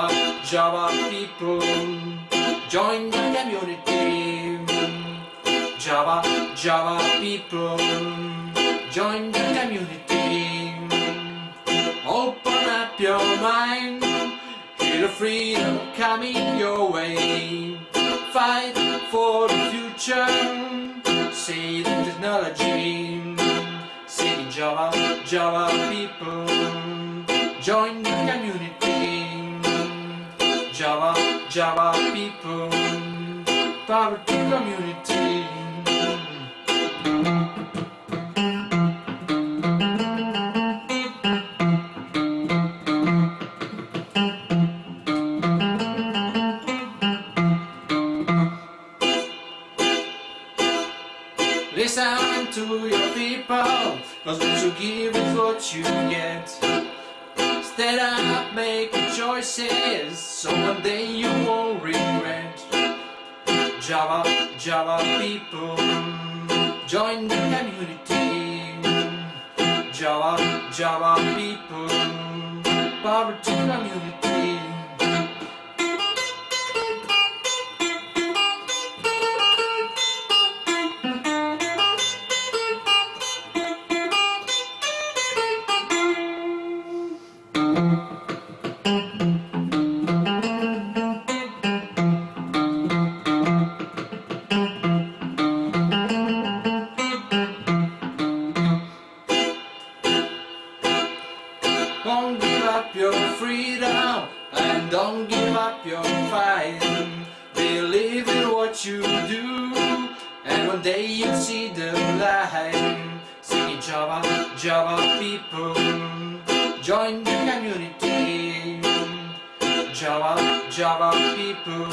Java, Java people, join the community. Java, Java people, join the community. Open up your mind, hear the freedom coming your way. Fight for the future, see the technology. See Java, Java people, join the Java, people, power to community. Listen to your people, cause what you give is what you get. Stand up, make choices, so one day you won't regret. Java, Java people, join the community. Java, Java people, power to community. Don't give up your freedom and don't give up your fight. Believe in what you do and one day you'll see the light. Singing Java, Java people, join the community. Java, Java people,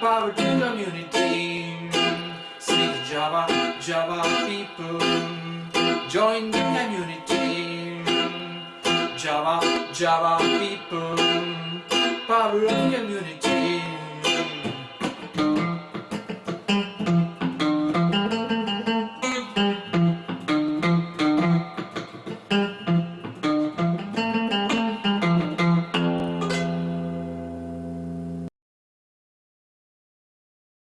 power to community. Singing Java, Java people, join the community. Java, Java people, power of community.